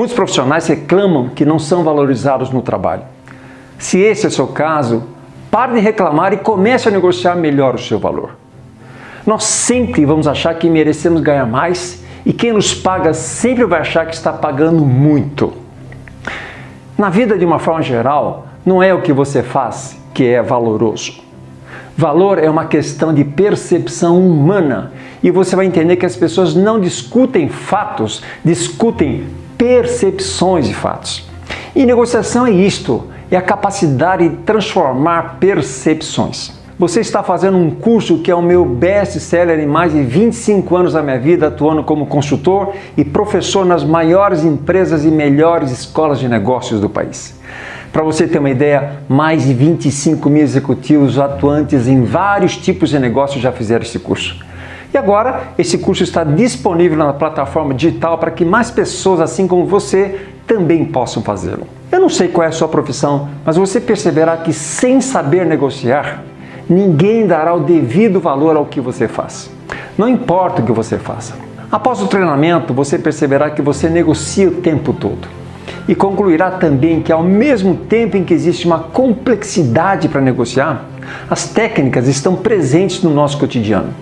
Muitos profissionais reclamam que não são valorizados no trabalho. Se esse é o seu caso, pare de reclamar e comece a negociar melhor o seu valor. Nós sempre vamos achar que merecemos ganhar mais e quem nos paga sempre vai achar que está pagando muito. Na vida, de uma forma geral, não é o que você faz que é valoroso. Valor é uma questão de percepção humana e você vai entender que as pessoas não discutem fatos, discutem percepções de fatos. E negociação é isto, é a capacidade de transformar percepções. Você está fazendo um curso que é o meu best-seller em mais de 25 anos da minha vida, atuando como consultor e professor nas maiores empresas e melhores escolas de negócios do país. Para você ter uma ideia, mais de 25 mil executivos atuantes em vários tipos de negócios já fizeram esse curso. E agora, esse curso está disponível na plataforma digital para que mais pessoas, assim como você, também possam fazê-lo. Eu não sei qual é a sua profissão, mas você perceberá que sem saber negociar, ninguém dará o devido valor ao que você faz. Não importa o que você faça. Após o treinamento, você perceberá que você negocia o tempo todo. E concluirá também que ao mesmo tempo em que existe uma complexidade para negociar, as técnicas estão presentes no nosso cotidiano.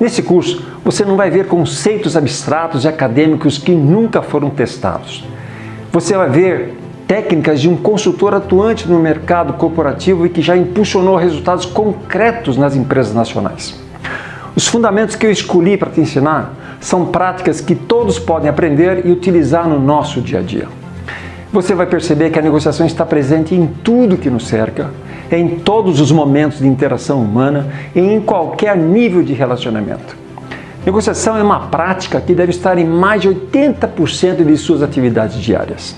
Nesse curso, você não vai ver conceitos abstratos e acadêmicos que nunca foram testados. Você vai ver técnicas de um consultor atuante no mercado corporativo e que já impulsionou resultados concretos nas empresas nacionais. Os fundamentos que eu escolhi para te ensinar são práticas que todos podem aprender e utilizar no nosso dia a dia. Você vai perceber que a negociação está presente em tudo que nos cerca, em todos os momentos de interação humana e em qualquer nível de relacionamento. Negociação é uma prática que deve estar em mais de 80% de suas atividades diárias.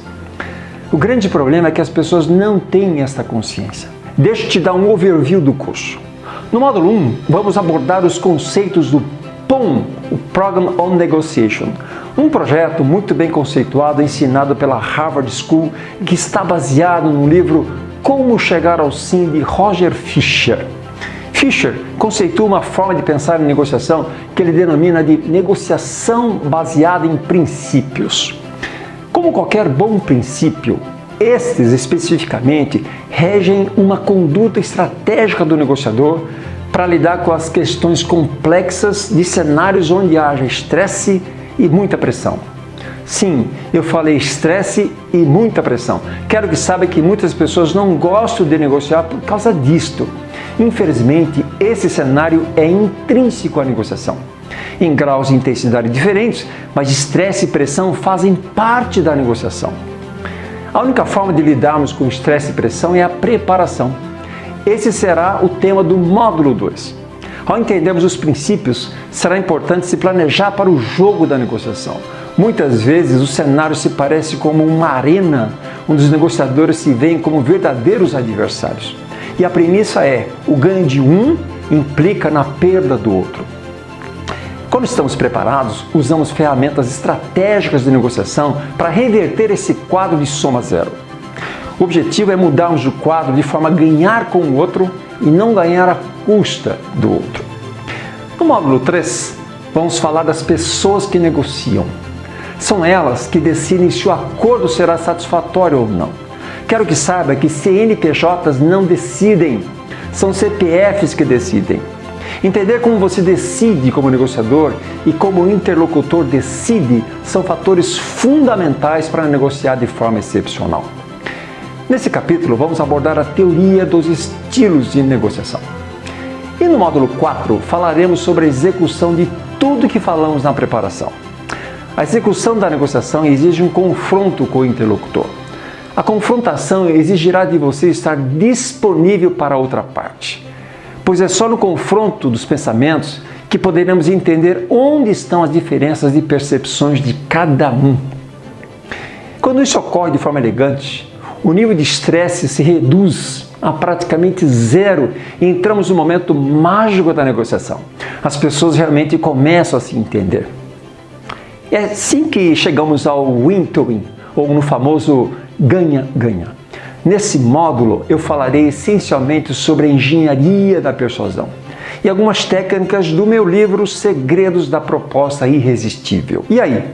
O grande problema é que as pessoas não têm esta consciência. Deixa eu te dar um overview do curso. No módulo 1, vamos abordar os conceitos do POM, o Program on Negotiation, um projeto muito bem conceituado ensinado pela Harvard School que está baseado no livro Como Chegar ao Sim de Roger Fisher. Fisher conceitua uma forma de pensar em negociação que ele denomina de negociação baseada em princípios. Como qualquer bom princípio, estes especificamente regem uma conduta estratégica do negociador para lidar com as questões complexas de cenários onde haja estresse e muita pressão. Sim, eu falei estresse e muita pressão. Quero que saiba que muitas pessoas não gostam de negociar por causa disto. Infelizmente, esse cenário é intrínseco à negociação em graus de intensidade diferentes, mas estresse e pressão fazem parte da negociação. A única forma de lidarmos com estresse e pressão é a preparação. Esse será o tema do módulo 2. Ao entendermos os princípios, será importante se planejar para o jogo da negociação. Muitas vezes o cenário se parece como uma arena onde os negociadores se veem como verdadeiros adversários. E a premissa é, o ganho de um implica na perda do outro. Quando estamos preparados, usamos ferramentas estratégicas de negociação para reverter esse quadro de soma zero. O objetivo é mudarmos o quadro de forma a ganhar com o outro e não ganhar à custa do outro. No módulo 3, vamos falar das pessoas que negociam. São elas que decidem se o acordo será satisfatório ou não. Quero que saiba que CNPJs não decidem, são CPFs que decidem. Entender como você decide como negociador e como o interlocutor decide são fatores fundamentais para negociar de forma excepcional. Nesse capítulo, vamos abordar a teoria dos estilos de negociação. E no módulo 4, falaremos sobre a execução de tudo que falamos na preparação. A execução da negociação exige um confronto com o interlocutor. A confrontação exigirá de você estar disponível para a outra parte pois é só no confronto dos pensamentos que poderemos entender onde estão as diferenças de percepções de cada um. Quando isso ocorre de forma elegante, o nível de estresse se reduz a praticamente zero e entramos no momento mágico da negociação. As pessoas realmente começam a se entender. É assim que chegamos ao win-to-win, -win, ou no famoso ganha-ganha. Nesse módulo eu falarei essencialmente sobre a engenharia da persuasão e algumas técnicas do meu livro Segredos da Proposta Irresistível. E aí,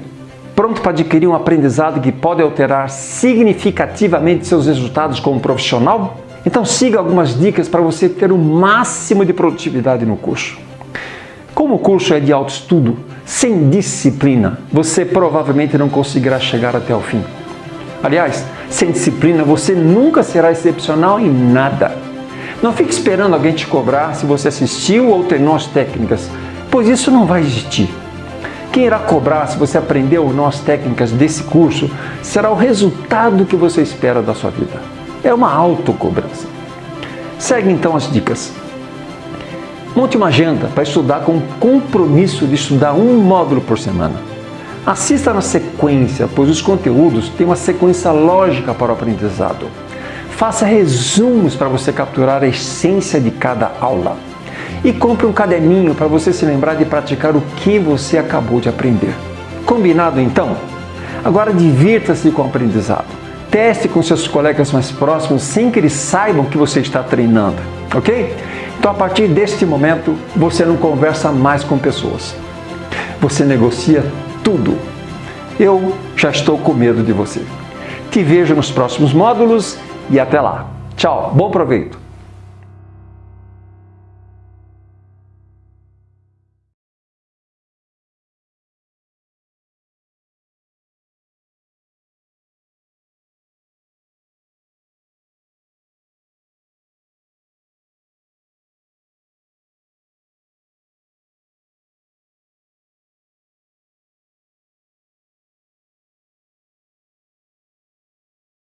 Pronto para adquirir um aprendizado que pode alterar significativamente seus resultados como profissional? Então siga algumas dicas para você ter o máximo de produtividade no curso. Como o curso é de alto estudo, sem disciplina, você provavelmente não conseguirá chegar até o fim. Aliás, sem disciplina você nunca será excepcional em nada. Não fique esperando alguém te cobrar se você assistiu ou treinou as técnicas, pois isso não vai existir. Quem irá cobrar se você aprendeu ou não as técnicas desse curso será o resultado que você espera da sua vida. É uma autocobrança. Segue então as dicas. Monte uma agenda para estudar com compromisso de estudar um módulo por semana. Assista na sequência, pois os conteúdos têm uma sequência lógica para o aprendizado. Faça resumos para você capturar a essência de cada aula. E compre um caderninho para você se lembrar de praticar o que você acabou de aprender. Combinado então? Agora divirta-se com o aprendizado. Teste com seus colegas mais próximos sem que eles saibam que você está treinando, ok? Então a partir deste momento você não conversa mais com pessoas. Você negocia tudo. Eu já estou com medo de você. Te vejo nos próximos módulos e até lá. Tchau, bom proveito!